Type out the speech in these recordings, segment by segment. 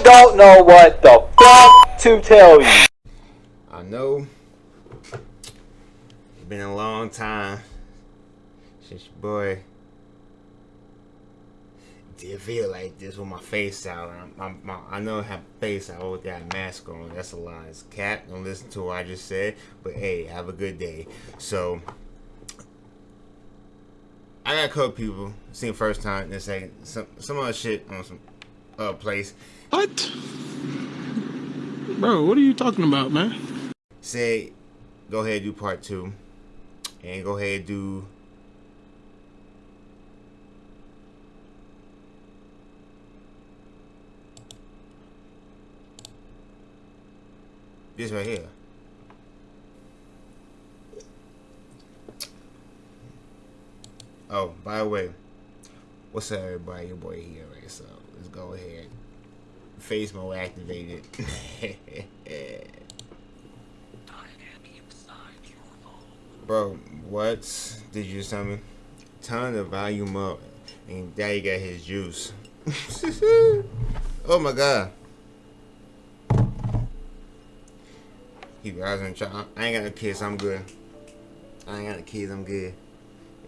I don't know what the fuck to tell you. I know it's been a long time since your boy did feel like this with my face out. My, my, I know I have face out with that mask on. That's a lie. It's cat. Don't listen to what I just said. But hey, have a good day. So I got a people seen first time and say some some other shit on some uh place. What? Bro, what are you talking about, man? Say, go ahead do part two, and go ahead do. This right here. Oh, by the way, what's up, everybody? Your boy here, right? So let's go ahead. Face mode activated. Bro, what did you tell me? Turn the volume up, and Daddy got his juice. oh my god. He was in charge. I ain't got no kids, I'm good. I ain't got no kids, I'm good.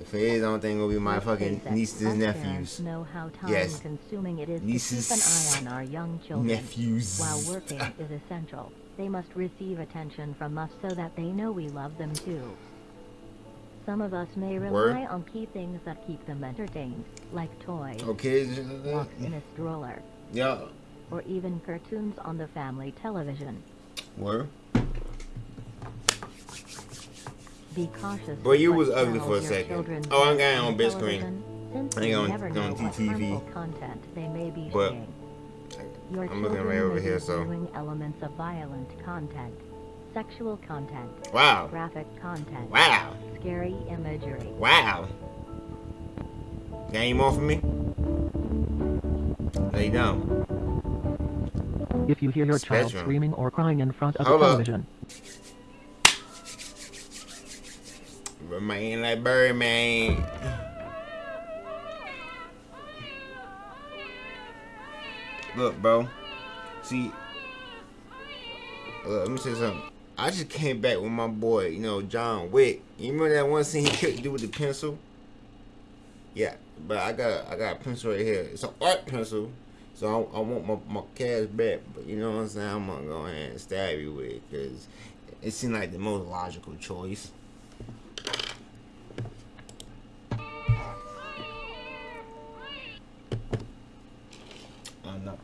If it is, I don't think it'll be my fucking nieces and nephews. Know how time yes. consuming it is nieces, to keep an eye on our young children. Nephews. While working is essential, they must receive attention from us so that they know we love them too. Some of us may rely Word. on key things that keep them entertained, like toys, Okay. Uh, walks in a stroller, Yeah. or even cartoons on the family television. Where? Be cautious. Boy, you was ugly for a second. Oh, I'm going on big screen. I we ain't on- on know what TTV. harmful content they may be But seeing. Your I'm looking right over may here, be so- viewing elements of violent content, sexual content, Wow. graphic content, Wow. scary imagery. Wow. Got any more for me? Lay down. If you hear your child screaming or crying in front of Hold the up. Remain like Birdman. Look, bro. See, look, let me say something. I just came back with my boy, you know, John Wick. You remember that one scene he couldn't do with the pencil? Yeah, but I got I got a pencil right here. It's an art pencil, so I, I want my, my cash back. But you know what I'm saying? I'm gonna go ahead and stab you with it because it seemed like the most logical choice.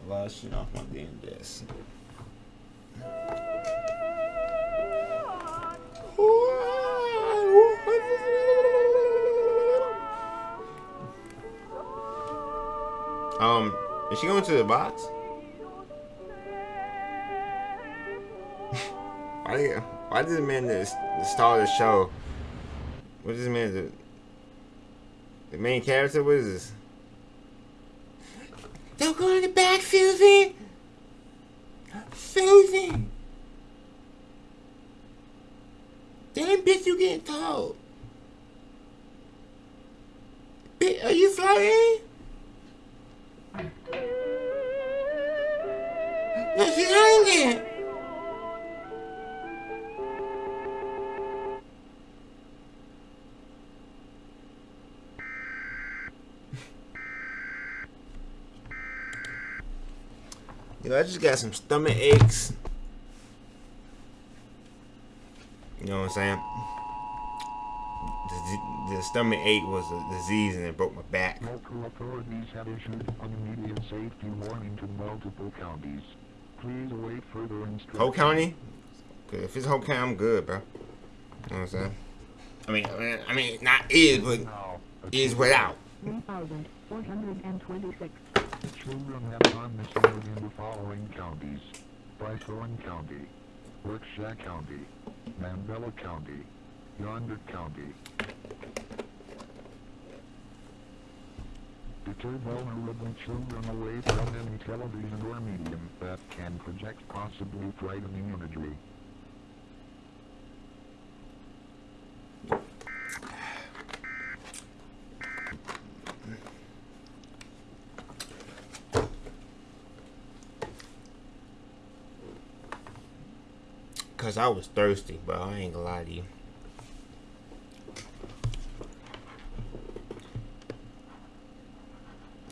I knocked a lot of shit off my damn desk. Um, is she going to the box? why why did the man that started the show? What is this man the the main character? What is this? Don't go in the back, Susie. Susie. Damn bitch, you getting told. Bitch, are you flying? Yo, I just got some stomach aches. You know what I'm saying? The, the stomach ache was a disease and it broke my back. Local authorities have issued an immediate safety warning to multiple counties. Please await further instructions. Whole county? 'Cause if it's whole county, I'm good, bro. You know what I'm saying? I mean, I mean, I mean not is, but is without. 1,426. Children have gone missing in the following counties. Brythorn County, Berkshire County, Mandela County, Yonder County. Deter vulnerable children away from any television or medium that can project possibly frightening imagery. Cause I was thirsty, bro. I ain't gonna lie to you.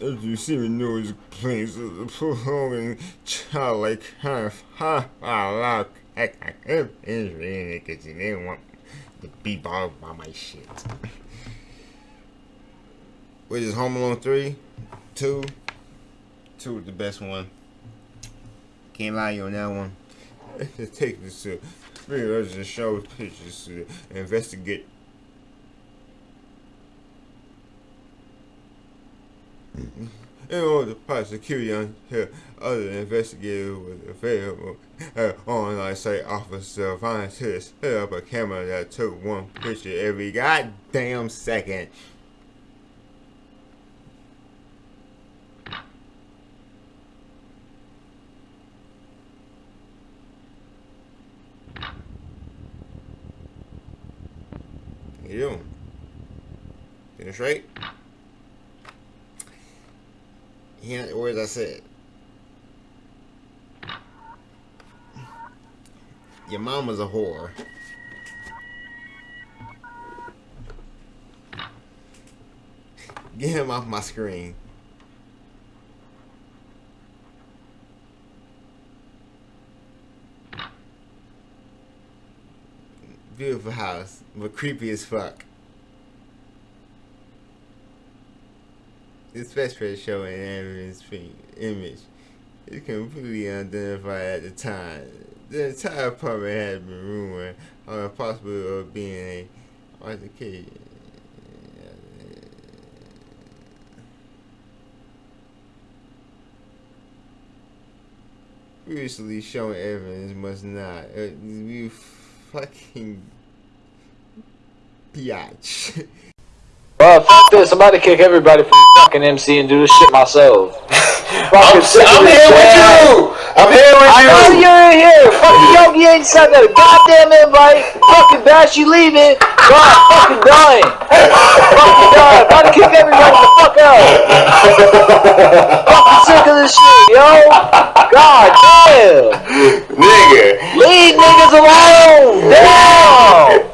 As you see me noise planes the prolonging childlike half ha ha heck I can't it cause you didn't want to be bothered by my shit. Which is Home Alone 3, 2, 2 is the best one. Can't lie you on that one. Take this to let's just show pictures to investigate In order to prosecute on here, other investigators available. Uh, online site officer scientists set up a camera that took one picture every goddamn second. You doing? Finish right? He words I said. Your mom was a whore. Get him off my screen. Beautiful house, but creepy as fuck. especially showing Aaron's image. It's completely unidentified at the time. The entire apartment had been ruined on the possibility of being a altercation. Previously shown evidence must not. Uh, fucking biatch. Well, f this. I'm about to kick everybody from fucking MC and do this shit myself. I'm, I'm here with you. I'm here with I you. know oh, you're in here. Fucking Yogi ain't sent a goddamn invite. Fucking Bash, you leaving. God, fucking dying. fucking dying. I'm about to kick everybody the fuck out. fucking sick of this shit, yo. God damn. Nigga. Leave niggas alone. Damn.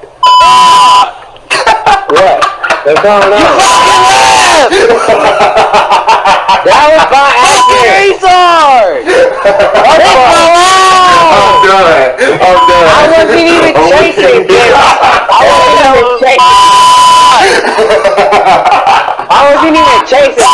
what? They're going on. You fucking left! that was by accident! I'm done. I'm done. I wasn't even chasing, dude. I wasn't even chasing. I wasn't even chasing.